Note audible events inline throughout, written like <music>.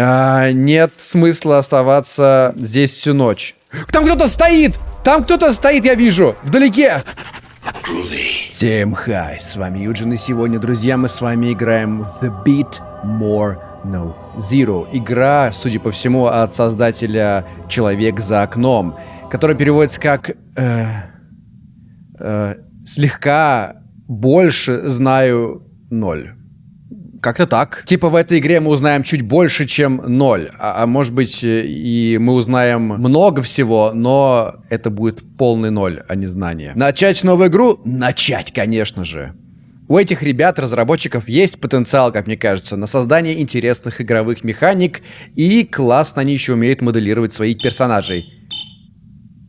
А, нет смысла оставаться здесь всю ночь. Там кто-то стоит! Там кто-то стоит, я вижу! Вдалеке! Всем хай, с вами Юджин, и сегодня, друзья, мы с вами играем в The Beat More No Zero. Игра, судя по всему, от создателя «Человек за окном», который переводится как... Э, э, «Слегка больше знаю ноль». Как-то так. Типа в этой игре мы узнаем чуть больше, чем ноль. А, а может быть и мы узнаем много всего, но это будет полный ноль, а не знание. Начать новую игру? Начать, конечно же. У этих ребят, разработчиков, есть потенциал, как мне кажется, на создание интересных игровых механик, и классно они еще умеют моделировать своих персонажей.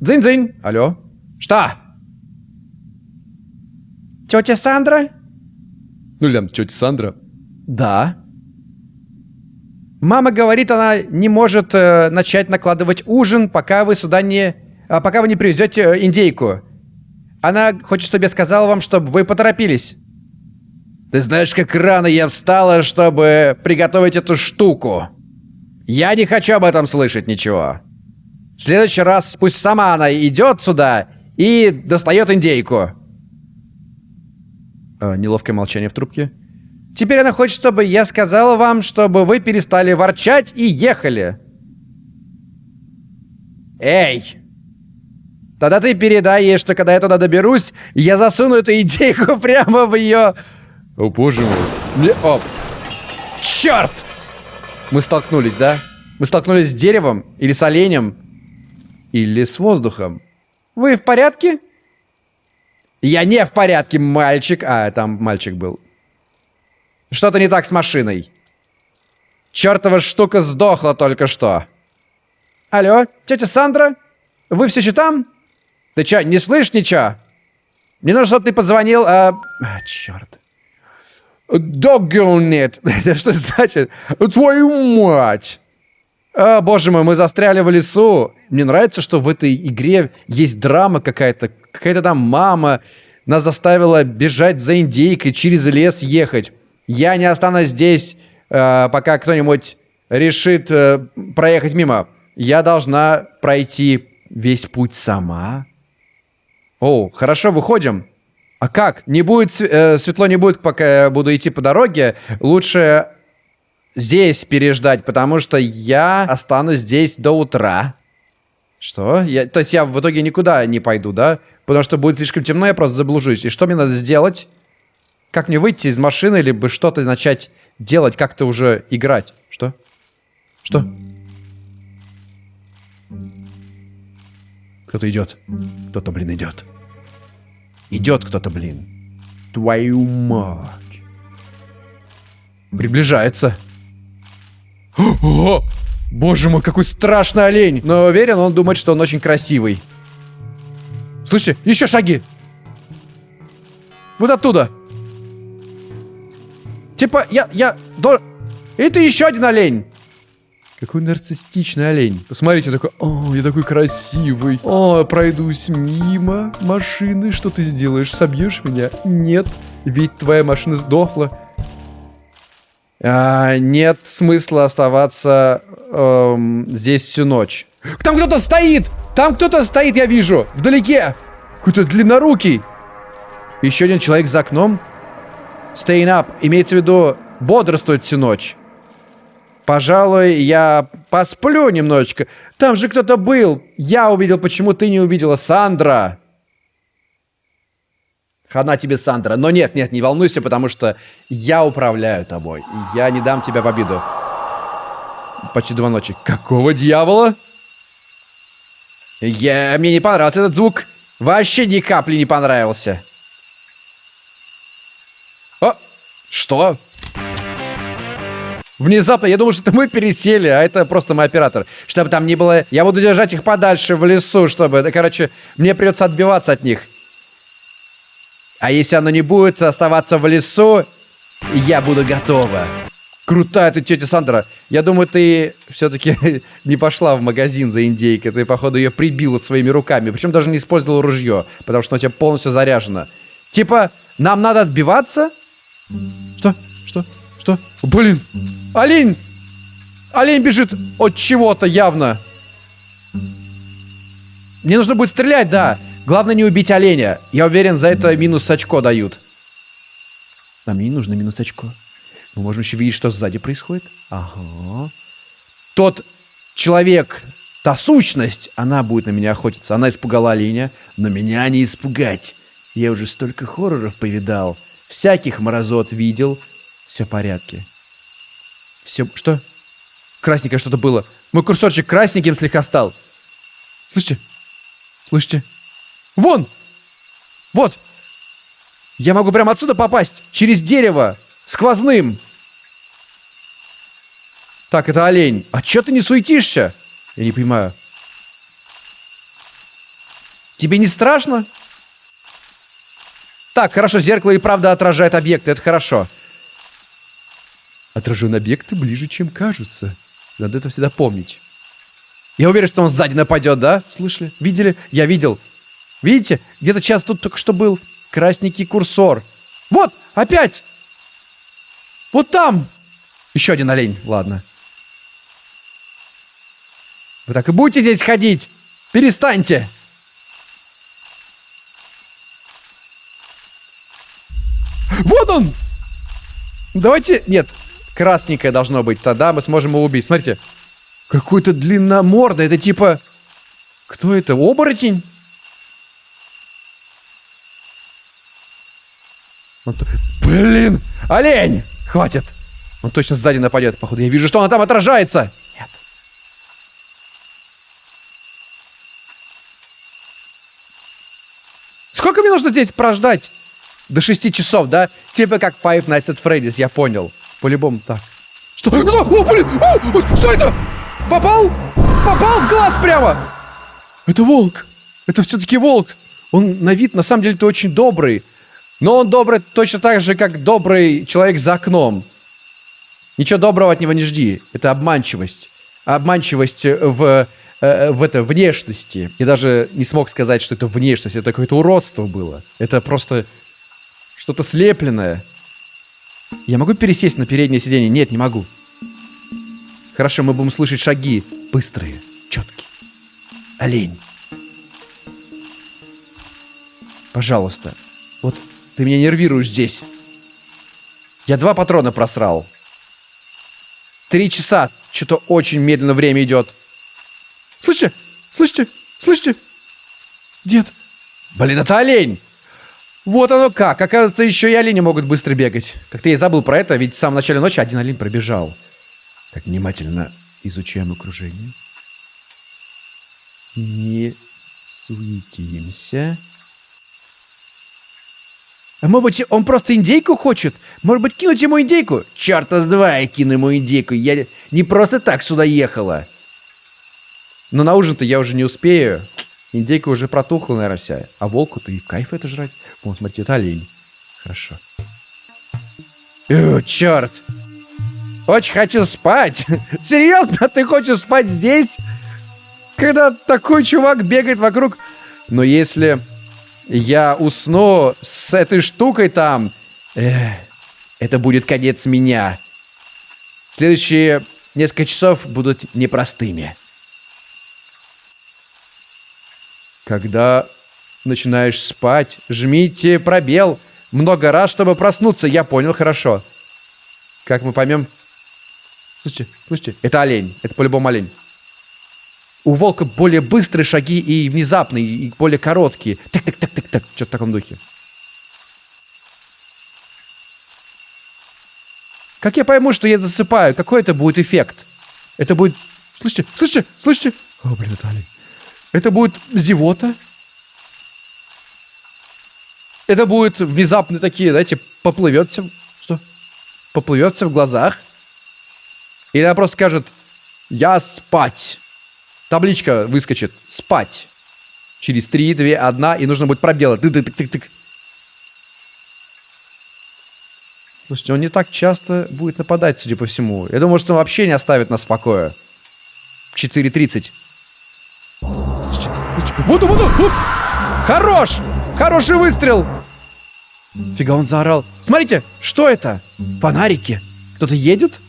Дзынь-дзынь! Алло? Что? Тетя Сандра? Ну, там, тетя Сандра. Да. Мама говорит, она не может э, начать накладывать ужин, пока вы сюда не... А, пока вы не привезете э, индейку. Она хочет, чтобы я сказал вам, чтобы вы поторопились. Ты знаешь, как рано я встала, чтобы приготовить эту штуку. Я не хочу об этом слышать ничего. В следующий раз пусть сама она идет сюда и достает индейку. Э, неловкое молчание в трубке. Теперь она хочет, чтобы я сказала вам, чтобы вы перестали ворчать и ехали. Эй! Тогда ты передай ей, что когда я туда доберусь, я засуну эту идейку <laughs> прямо в ее... О, боже мой. Не... О! Черт! Мы столкнулись, да? Мы столкнулись с деревом? Или с оленем? Или с воздухом? Вы в порядке? Я не в порядке, мальчик. А, там мальчик был. Что-то не так с машиной. Чертова штука сдохла только что. Алло, тетя Сандра? Вы все еще там? Ты что, не слышишь ничего? Мне нужно, чтобы ты позвонил, а... а черт. Догонет. <laughs> Это что значит? Твою мать. О, боже мой, мы застряли в лесу. Мне нравится, что в этой игре есть драма какая-то. Какая-то там мама нас заставила бежать за индейкой, через лес ехать. Я не останусь здесь, э, пока кто-нибудь решит э, проехать мимо. Я должна пройти весь путь сама. О, хорошо, выходим. А как? Не будет э, светло не будет, пока я буду идти по дороге. Лучше здесь переждать, потому что я останусь здесь до утра. Что? Я, то есть я в итоге никуда не пойду, да? Потому что будет слишком темно, я просто заблужусь. И что мне надо сделать? Как мне выйти из машины, либо что-то начать делать, как-то уже играть? Что? Что? Кто-то идет. Кто-то, блин, идет. Идет кто-то, блин. Твою мать. Приближается. О, боже мой, какой страшный олень. Но уверен, он думает, что он очень красивый. Слушай, еще шаги. Вот оттуда. Типа, я, я... До... Это еще один олень. Какой нарциссичный олень. Посмотрите, такой, о, я такой красивый. О, пройдусь мимо машины. Что ты сделаешь? Собьешь меня? Нет, ведь твоя машина сдохла. А, нет смысла оставаться эм, здесь всю ночь. Там кто-то стоит! Там кто-то стоит, я вижу! Вдалеке! Какой-то длиннорукий! Еще один человек за окном. Staying up имеется в виду бодрствовать всю ночь. Пожалуй, я посплю немножечко. Там же кто-то был. Я увидел, почему ты не увидела. Сандра. Хана тебе, Сандра. Но нет, нет, не волнуйся, потому что я управляю тобой. Я не дам тебя в обиду. Почти два ночи. Какого дьявола? Я... Мне не понравился этот звук. Вообще ни капли не понравился. Что? Внезапно, я думал, что это мы пересели, а это просто мой оператор. Чтобы там не было... Я буду держать их подальше в лесу, чтобы... Да, короче, мне придется отбиваться от них. А если оно не будет оставаться в лесу, я буду готова. Крутая ты, тетя Сандра. Я думаю, ты все-таки <laughs> не пошла в магазин за индейкой. Ты, походу, ее прибила своими руками. Причем даже не использовала ружье, потому что у тебя полностью заряжено. Типа, нам надо отбиваться? Что? Что? Что? Блин! Олень! Олень бежит от чего-то явно. Мне нужно будет стрелять, да. Главное не убить оленя. Я уверен, за это минус очко дают. Мне не нужно минус очко. Мы можем еще видеть, что сзади происходит. Ага. Тот человек, та сущность, она будет на меня охотиться. Она испугала оленя, но меня не испугать. Я уже столько хорроров повидал. Всяких морозот видел. Все в порядке. Все... Что? Красненькое что-то было. Мой курсорчик красненьким слегка стал. Слышите? Слышите? Вон! Вот! Я могу прямо отсюда попасть. Через дерево. Сквозным. Так, это олень. А чё ты не суетишься? Я не понимаю. Тебе не страшно? Так, хорошо, зеркало и правда отражает объекты, это хорошо. Отраженные объекты ближе, чем кажутся. Надо это всегда помнить. Я уверен, что он сзади нападет, да? Слышали? Видели? Я видел. Видите? Где-то час тут только что был красненький курсор. Вот! Опять! Вот там! Еще один олень. Ладно. Вы так и будете здесь ходить? Перестаньте! Давайте... Нет, красненькое должно быть. Тогда мы сможем его убить. Смотрите. Какой-то длинномордый. Это типа... Кто это? Оборотень? Он... Блин! Олень! Хватит! Он точно сзади нападет, походу. Я вижу, что она там отражается. Нет. Сколько мне нужно здесь прождать? До 6 часов, да? Типа как Five Nights at Freddy's, я понял. По-любому так. Что? О, блин! О, что это? Попал? Попал в глаз прямо! Это волк! Это все-таки волк! Он на вид, на самом деле-то очень добрый. Но он добрый точно так же, как добрый человек за окном. Ничего доброго от него не жди. Это обманчивость. Обманчивость в, э, в это внешности. Я даже не смог сказать, что это внешность. Это какое-то уродство было. Это просто что-то слепленное. Я могу пересесть на переднее сиденье? Нет, не могу. Хорошо, мы будем слышать шаги. Быстрые, четкие. Олень. Пожалуйста. Вот ты меня нервируешь здесь. Я два патрона просрал. Три часа. Что-то очень медленно время идет. Слышите? Слышите? Слышите? Дед. Блин, это олень. Вот оно как. Оказывается, еще и олени могут быстро бегать. Как-то я забыл про это, ведь в самом начале ночи один олень пробежал. Так, внимательно изучаем окружение. Не суетимся. А может быть, он просто индейку хочет? Может быть, кинуть ему индейку? Черта с два я кину ему индейку. Я не просто так сюда ехала. Но на ужин-то я уже не успею. Индейка уже протухла, наверное, вся. А волку-то и кайф это жрать. Вон, смотрите, это олень. Хорошо. О, черт! Очень хочу спать. <laughs> Серьезно, ты хочешь спать здесь? Когда такой чувак бегает вокруг. Но если я усну с этой штукой там, эх, это будет конец меня. Следующие несколько часов будут непростыми. Когда начинаешь спать, жмите пробел много раз, чтобы проснуться. Я понял хорошо. Как мы поймем? Слушайте, слушайте, это олень. Это по-любому олень. У волка более быстрые шаги и внезапные, и более короткие. Так-так-так-так-так. Что-то в таком духе. Как я пойму, что я засыпаю? Какой это будет эффект? Это будет... Слышите, слышите, слышите? О, блин, это олень. Это будет зевота. Это будет внезапно такие, знаете, поплывется. Что? Поплывется в глазах. Или она просто скажет, я спать. Табличка выскочит, спать. Через 3, 2, 1, и нужно будет пробелать. Тык-тык-тык-тык. Слушайте, он не так часто будет нападать, судя по всему. Я думаю, что он вообще не оставит нас в покое. 4.30. Вот он! Вот! Хорош! Хороший выстрел! Фига он заорал. Смотрите, что это? Фонарики. Кто-то едет?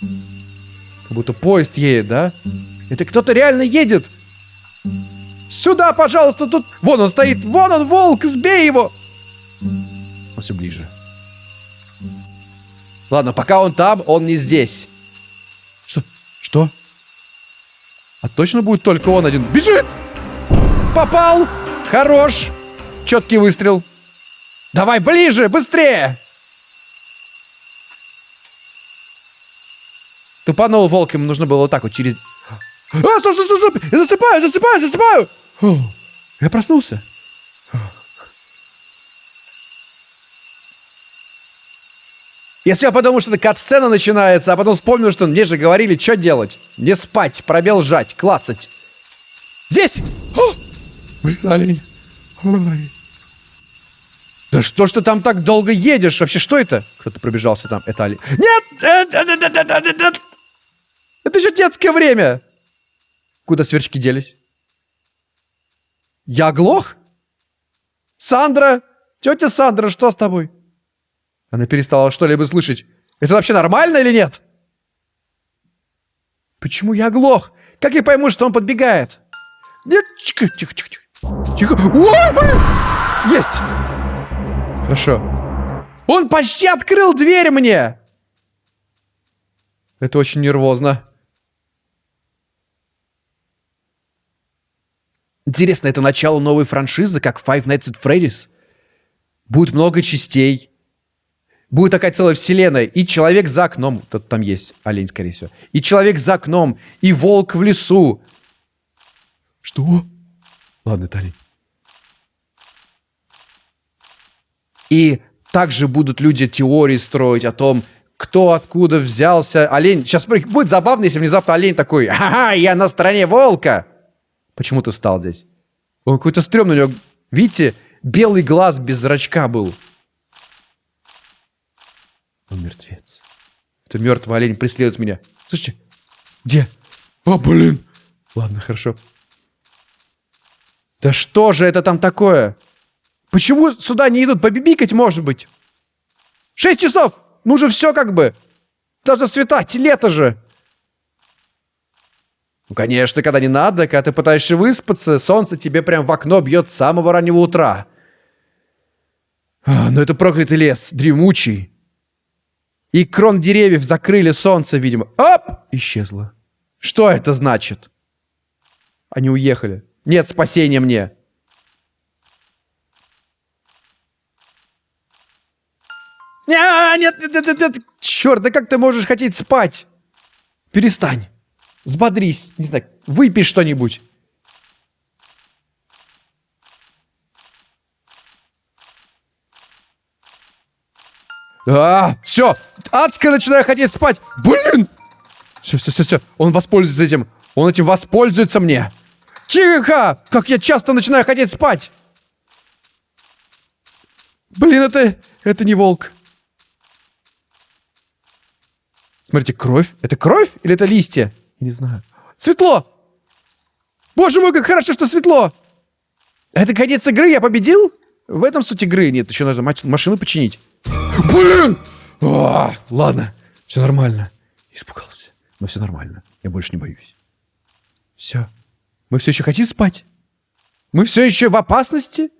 Как будто поезд едет, да? Это кто-то реально едет. Сюда, пожалуйста, тут... Вон он стоит, вон он, волк, сбей его! Он все ближе. Ладно, пока он там, он не здесь. Что? Что? А точно будет только он один? Бежит! Попал! Хорош! Четкий выстрел. Давай ближе, быстрее! Тупанул волк, ему нужно было вот так вот через... А, стоп, стоп, стоп, стоп! Я засыпаю, засыпаю, засыпаю! О, я проснулся. Если я подумал, что это кат-сцена начинается, а потом вспомнил, что мне же говорили, что делать. Не спать, пробел жать, клацать. Здесь! Да что ж ты там так долго едешь? Вообще, что это? Кто-то пробежался там. Это олень. Нет! Это же детское время! Куда сверчки делись? Я оглох? Сандра! Тетя Сандра, что с тобой? Она перестала что-либо слышать. Это вообще нормально или нет? Почему я оглох? Как я пойму, что он подбегает? Нет, тихо, тихо, тихо, тихо. Ой, блин! Есть! Хорошо. Он почти открыл дверь мне! Это очень нервозно. Интересно, это начало новой франшизы, как Five Nights at Freddy's? Будет много частей. Будет такая целая вселенная. И человек за окном. Тут там есть олень, скорее всего. И человек за окном. И волк в лесу. Что? Ладно, это. И также будут люди теории строить о том, кто откуда взялся. Олень. Сейчас будет забавно, если внезапно олень такой. Ага, я на стороне волка. Почему ты встал здесь? Он какой-то стрёмный у него. Видите, белый глаз без зрачка был. Он мертвец. Это мертвый олень преследует меня. Слушайте, где? О, блин. Ладно, хорошо. Да что же это там такое? Почему сюда не идут побибикать, может быть? Шесть часов! Ну же все как бы. Даже светать, лето же. Ну, конечно, когда не надо, когда ты пытаешься выспаться, солнце тебе прям в окно бьет с самого раннего утра. А, но это проклятый лес, дремучий. И крон деревьев закрыли солнце, видимо. Оп! Исчезло. Что это значит? Они уехали. Нет спасения мне. А, нет, нет, нет, нет, нет. Черт, да как ты можешь хотеть спать? Перестань. Взбодрись. Не знаю, выпей что-нибудь. А, все, адско начинаю хотеть спать. Блин! Все, все, все, все. Он воспользуется этим. Он этим воспользуется мне. Тихо! Как я часто начинаю хотеть спать. Блин, это... Это не волк. Смотрите, кровь. Это кровь или это листья? Я не знаю. Светло! Боже мой, как хорошо, что светло! Это конец игры, я победил? В этом суть игры. Нет, еще нужно машину починить. Блин! А, ладно, все нормально. Испугался. Но все нормально. Я больше не боюсь. Все. Мы все еще хотим спать? Мы все еще в опасности?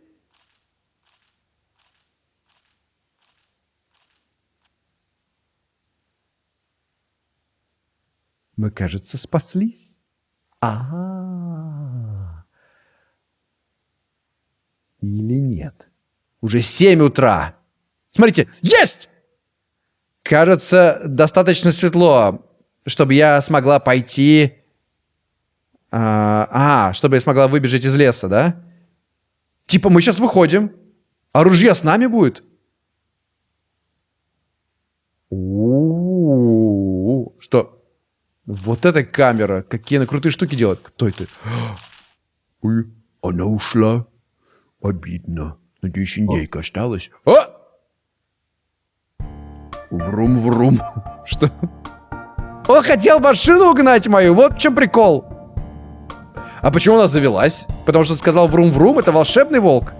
Мы, кажется, спаслись. А, -а, а Или нет? Уже 7 утра. Смотрите, есть! Кажется, достаточно светло, чтобы я смогла пойти... А, а, чтобы я смогла выбежать из леса, да? Типа мы сейчас выходим, а ружье с нами будет? Что? Вот эта камера. Какие она крутые штуки делает. Кто это? <gasps> Ой, она ушла. Обидно. Надеюсь, индейка осталась. А! Врум-врум. <laughs> Что? Он хотел машину угнать мою, вот в чем прикол. А почему она завелась? Потому что сказал врум-врум, это волшебный волк.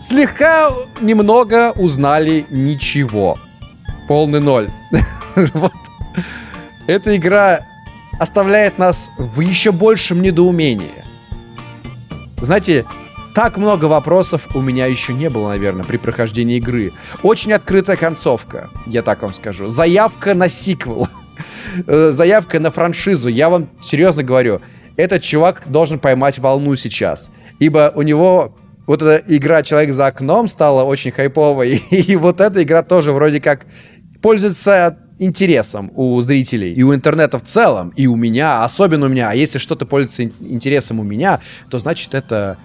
Слегка, немного узнали ничего. Полный ноль. <laughs> вот. Эта игра оставляет нас в еще большем недоумении. Знаете, так много вопросов у меня еще не было, наверное, при прохождении игры. Очень открытая концовка, я так вам скажу. Заявка на сиквел. Э, заявка на франшизу. Я вам серьезно говорю, этот чувак должен поймать волну сейчас. Ибо у него вот эта игра «Человек за окном» стала очень хайповой. <laughs> И вот эта игра тоже вроде как пользуется интересом у зрителей и у интернета в целом, и у меня, особенно у меня. А если что-то пользуется интересом у меня, то значит это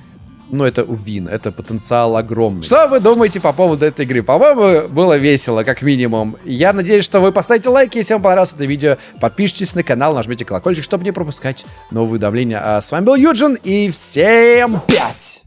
ну, это увин, это потенциал огромный. Что вы думаете по поводу этой игры? По-моему, было весело, как минимум. Я надеюсь, что вы поставите лайк, если вам понравилось это видео. Подпишитесь на канал, нажмите колокольчик, чтобы не пропускать новые давления. А с вами был Юджин, и всем пять!